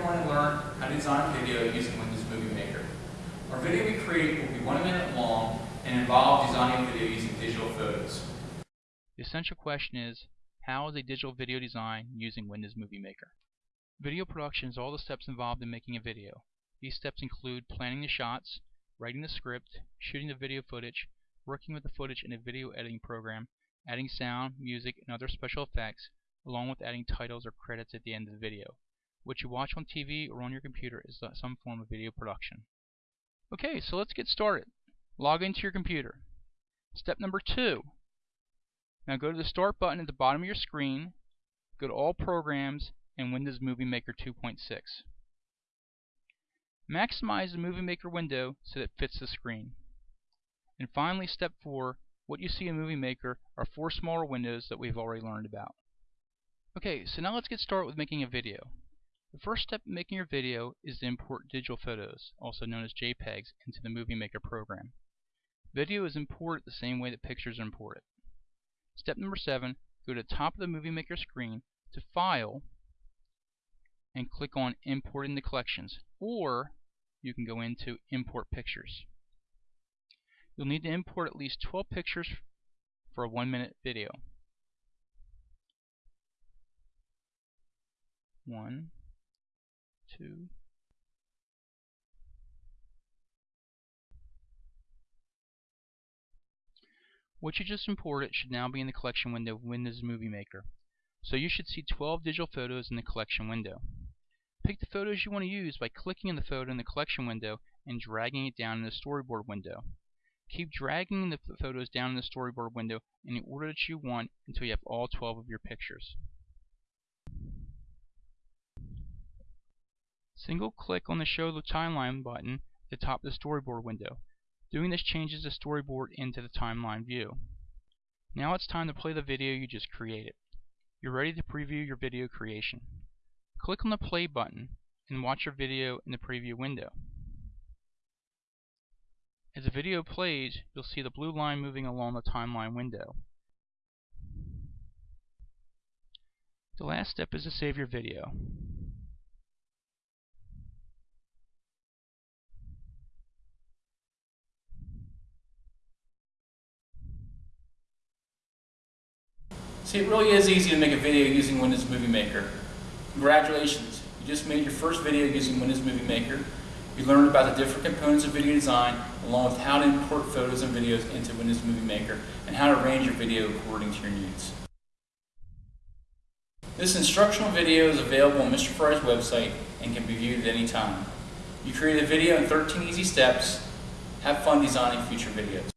everyone learn how to design a video using Windows Movie Maker. Our video we create will be one minute long and involve designing video using digital photos. The essential question is, how is a digital video design using Windows Movie Maker? Video production is all the steps involved in making a video. These steps include planning the shots, writing the script, shooting the video footage, working with the footage in a video editing program, adding sound, music, and other special effects, along with adding titles or credits at the end of the video. What you watch on TV or on your computer is some form of video production. Okay, so let's get started. Log into your computer. Step number two. Now go to the Start button at the bottom of your screen, go to All Programs, and Windows Movie Maker 2.6. Maximize the Movie Maker window so that it fits the screen. And finally, step 4, what you see in Movie Maker are four smaller windows that we've already learned about. Okay, so now let's get started with making a video. The first step in making your video is to import digital photos, also known as JPEGs, into the Movie Maker program. Video is imported the same way that pictures are imported. Step number 7, go to the top of the Movie Maker screen to File and click on Import into Collections, or you can go into Import Pictures. You'll need to import at least 12 pictures for a one minute video. One, two, What you just imported should now be in the collection window of Windows Movie Maker. So you should see 12 digital photos in the collection window. Pick the photos you want to use by clicking on the photo in the collection window and dragging it down in the storyboard window. Keep dragging the photos down in the storyboard window in the order that you want until you have all 12 of your pictures. Single click on the Show the Timeline button at the top of the storyboard window. Doing this changes the storyboard into the timeline view. Now it's time to play the video you just created. You're ready to preview your video creation. Click on the play button and watch your video in the preview window. As the video plays, you'll see the blue line moving along the timeline window. The last step is to save your video. See, it really is easy to make a video using Windows Movie Maker. Congratulations, you just made your first video using Windows Movie Maker. You learned about the different components of video design, along with how to import photos and videos into Windows Movie Maker, and how to arrange your video according to your needs. This instructional video is available on Mr. Fry's website and can be viewed at any time. You created a video in 13 easy steps. Have fun designing future videos.